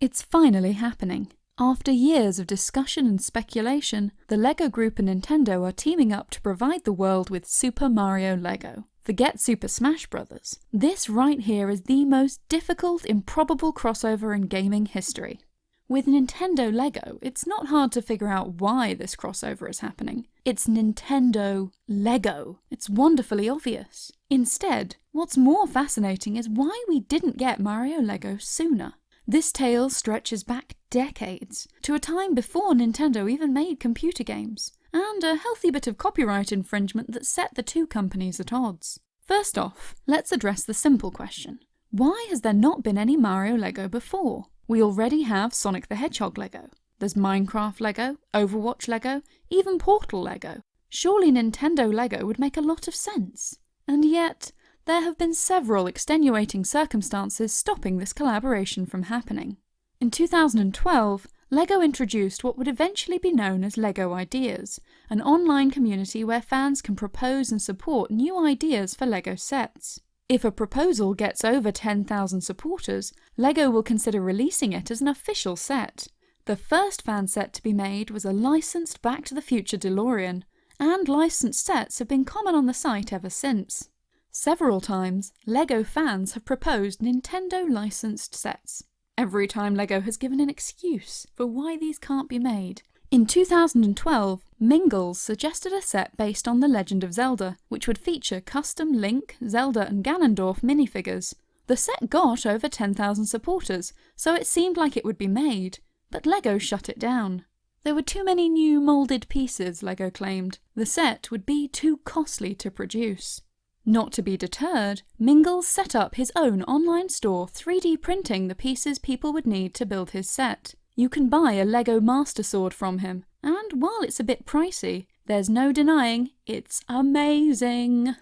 It's finally happening. After years of discussion and speculation, the LEGO Group and Nintendo are teaming up to provide the world with Super Mario LEGO. Forget Super Smash Bros. This right here is the most difficult, improbable crossover in gaming history. With Nintendo LEGO, it's not hard to figure out why this crossover is happening. It's Nintendo LEGO. It's wonderfully obvious. Instead, what's more fascinating is why we didn't get Mario LEGO sooner. This tale stretches back decades, to a time before Nintendo even made computer games, and a healthy bit of copyright infringement that set the two companies at odds. First off, let's address the simple question. Why has there not been any Mario Lego before? We already have Sonic the Hedgehog Lego. There's Minecraft Lego, Overwatch Lego, even Portal Lego. Surely Nintendo Lego would make a lot of sense. And yet, there have been several extenuating circumstances stopping this collaboration from happening. In 2012, LEGO introduced what would eventually be known as LEGO Ideas, an online community where fans can propose and support new ideas for LEGO sets. If a proposal gets over 10,000 supporters, LEGO will consider releasing it as an official set. The first fan set to be made was a licensed Back to the Future DeLorean, and licensed sets have been common on the site ever since. Several times, LEGO fans have proposed Nintendo licensed sets. Every time LEGO has given an excuse for why these can't be made. In 2012, Mingles suggested a set based on The Legend of Zelda, which would feature custom Link, Zelda and Ganondorf minifigures. The set got over 10,000 supporters, so it seemed like it would be made, but LEGO shut it down. There were too many new moulded pieces, LEGO claimed. The set would be too costly to produce. Not to be deterred, Mingles set up his own online store 3D printing the pieces people would need to build his set. You can buy a LEGO Master Sword from him, and while it's a bit pricey, there's no denying it's amazing.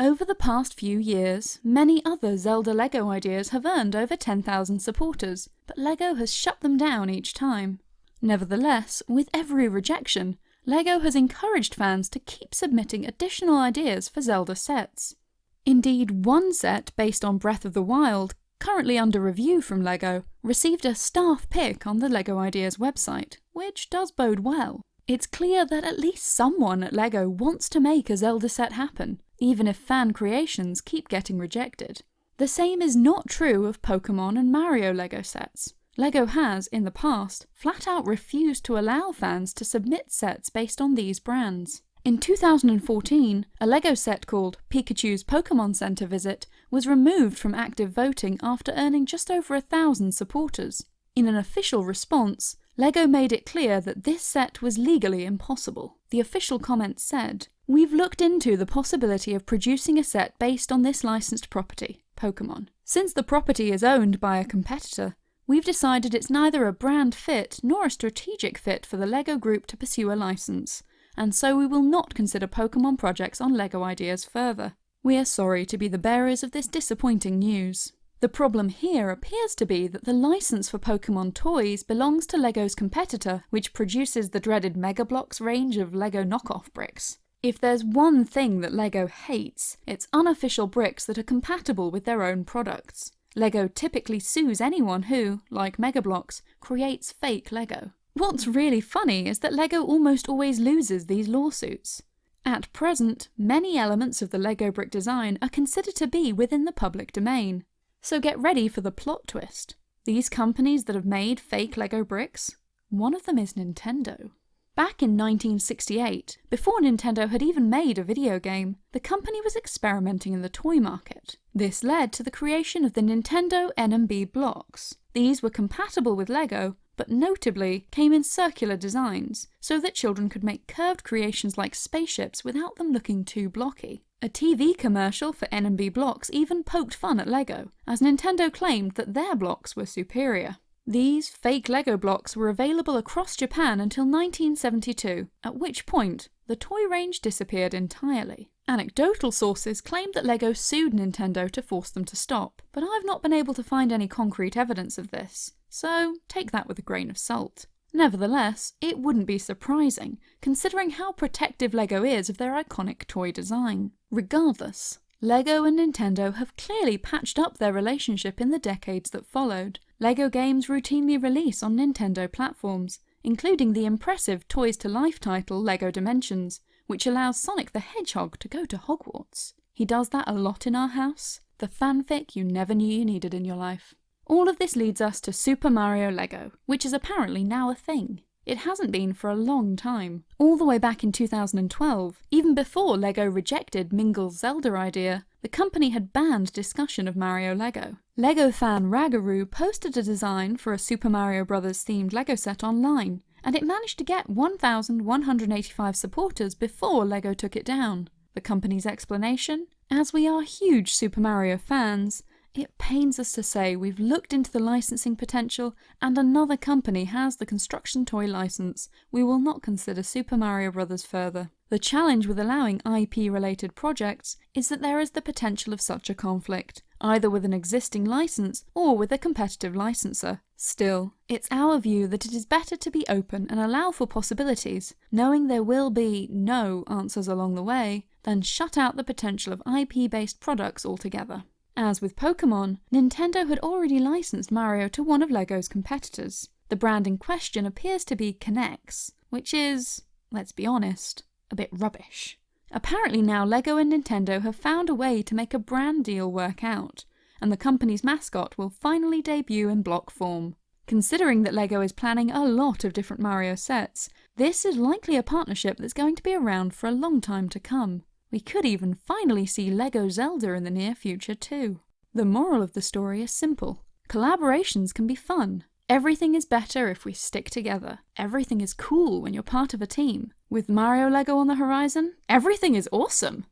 Over the past few years, many other Zelda LEGO ideas have earned over 10,000 supporters, but LEGO has shut them down each time. Nevertheless, with every rejection, LEGO has encouraged fans to keep submitting additional ideas for Zelda sets. Indeed, one set based on Breath of the Wild, currently under review from LEGO, received a staff pick on the LEGO Ideas website, which does bode well. It's clear that at least someone at LEGO wants to make a Zelda set happen, even if fan creations keep getting rejected. The same is not true of Pokemon and Mario LEGO sets. LEGO has, in the past, flat out refused to allow fans to submit sets based on these brands. In 2014, a LEGO set called Pikachu's Pokemon Center Visit was removed from active voting after earning just over a thousand supporters. In an official response, LEGO made it clear that this set was legally impossible. The official comment said, We've looked into the possibility of producing a set based on this licensed property, Pokemon. Since the property is owned by a competitor, we've decided it's neither a brand fit nor a strategic fit for the LEGO Group to pursue a license, and so we will not consider Pokemon projects on LEGO ideas further. We are sorry to be the bearers of this disappointing news. The problem here appears to be that the license for Pokemon toys belongs to LEGO's competitor, which produces the dreaded Mega Bloks range of LEGO knockoff bricks. If there's one thing that LEGO hates, it's unofficial bricks that are compatible with their own products. LEGO typically sues anyone who, like Mega Bloks, creates fake LEGO. What's really funny is that LEGO almost always loses these lawsuits. At present, many elements of the LEGO brick design are considered to be within the public domain. So get ready for the plot twist. These companies that have made fake LEGO bricks, one of them is Nintendo. Back in 1968, before Nintendo had even made a video game, the company was experimenting in the toy market. This led to the creation of the Nintendo NMB blocks. These were compatible with LEGO, but notably came in circular designs, so that children could make curved creations like spaceships without them looking too blocky. A TV commercial for NMB blocks even poked fun at LEGO, as Nintendo claimed that their blocks were superior. These fake LEGO blocks were available across Japan until 1972, at which point the toy range disappeared entirely. Anecdotal sources claim that LEGO sued Nintendo to force them to stop, but I've not been able to find any concrete evidence of this, so take that with a grain of salt. Nevertheless, it wouldn't be surprising, considering how protective LEGO is of their iconic toy design. Regardless, LEGO and Nintendo have clearly patched up their relationship in the decades that followed, LEGO games routinely release on Nintendo platforms, including the impressive Toys to Life title LEGO Dimensions, which allows Sonic the Hedgehog to go to Hogwarts. He does that a lot in our house. The fanfic you never knew you needed in your life. All of this leads us to Super Mario Lego, which is apparently now a thing. It hasn't been for a long time. All the way back in 2012, even before LEGO rejected Mingle's Zelda idea, the company had banned discussion of Mario Lego. LEGO fan Ragaroo posted a design for a Super Mario Bros. themed LEGO set online, and it managed to get 1,185 supporters before LEGO took it down. The company's explanation? As we are huge Super Mario fans, it pains us to say we've looked into the licensing potential and another company has the construction toy license. We will not consider Super Mario Bros. further. The challenge with allowing IP-related projects is that there is the potential of such a conflict, either with an existing license or with a competitive licensor. Still, it's our view that it is better to be open and allow for possibilities, knowing there will be no answers along the way, than shut out the potential of IP-based products altogether. As with Pokemon, Nintendo had already licensed Mario to one of LEGO's competitors. The brand in question appears to be K'NEX, which is, let's be honest, a bit rubbish. Apparently now LEGO and Nintendo have found a way to make a brand deal work out, and the company's mascot will finally debut in block form. Considering that LEGO is planning a lot of different Mario sets, this is likely a partnership that's going to be around for a long time to come. We could even finally see LEGO Zelda in the near future too. The moral of the story is simple. Collaborations can be fun. Everything is better if we stick together. Everything is cool when you're part of a team. With Mario Lego on the horizon, everything is awesome!